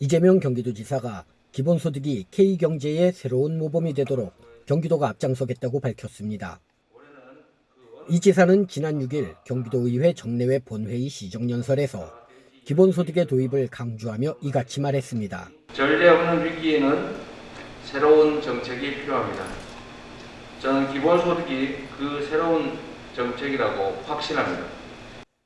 이재명 경기도지사가 기본소득이 K경제의 새로운 모범이 되도록 경기도가 앞장서겠다고 밝혔습니다. 이 지사는 지난 6일 경기도의회 정례회 본회의 시정연설에서 기본소득의 도입을 강조하며 이같이 말했습니다. 전례 없는 위기에는 새로운 정책이 필요합니다. 저는 기본소득이 그 새로운 정책이라고 확신합니다.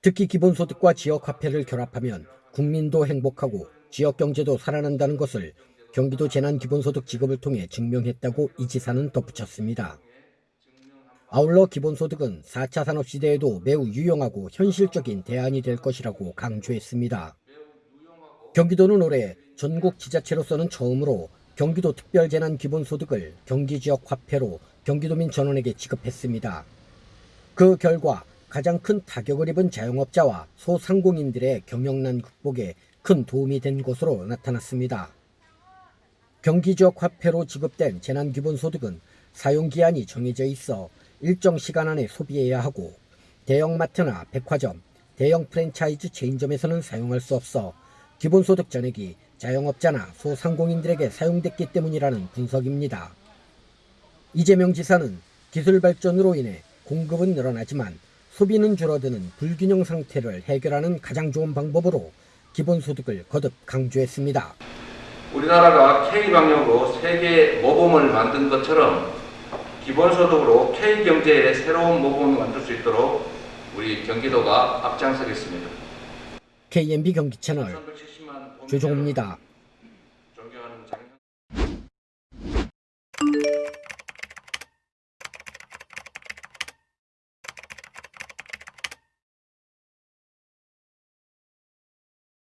특히 기본소득과 지역화폐를 결합하면 국민도 행복하고 지역경제도 살아난다는 것을 경기도 재난기본소득 지급을 통해 증명했다고 이 지사는 덧붙였습니다. 아울러 기본소득은 4차 산업시대에도 매우 유용하고 현실적인 대안이 될 것이라고 강조했습니다. 경기도는 올해 전국 지자체로서는 처음으로 경기도 특별재난기본소득을 경기지역 화폐로 경기도민 전원에게 지급했습니다. 그 결과 가장 큰 타격을 입은 자영업자와 소상공인들의 경영난 극복에 큰 도움이 된 것으로 나타났습니다. 경기 지역 화폐로 지급된 재난기본소득은 사용기한이 정해져 있어 일정 시간 안에 소비해야 하고 대형마트나 백화점, 대형 프랜차이즈 체인점에서는 사용할 수 없어 기본소득 전액이 자영업자나 소상공인들에게 사용됐기 때문이라는 분석입니다. 이재명 지사는 기술 발전으로 인해 공급은 늘어나지만 소비는 줄어드는 불균형 상태를 해결하는 가장 좋은 방법으로 기본소득을 거듭 강조했습니다. 우리나라가 K방역으로 세계 모범을 만든 것처럼 기본소득으로 K경제의 새로운 모범을 만들 수 있도록 우리 경기도가 앞장서겠습니다. KMB 경기 채널 370만 조종호입니다.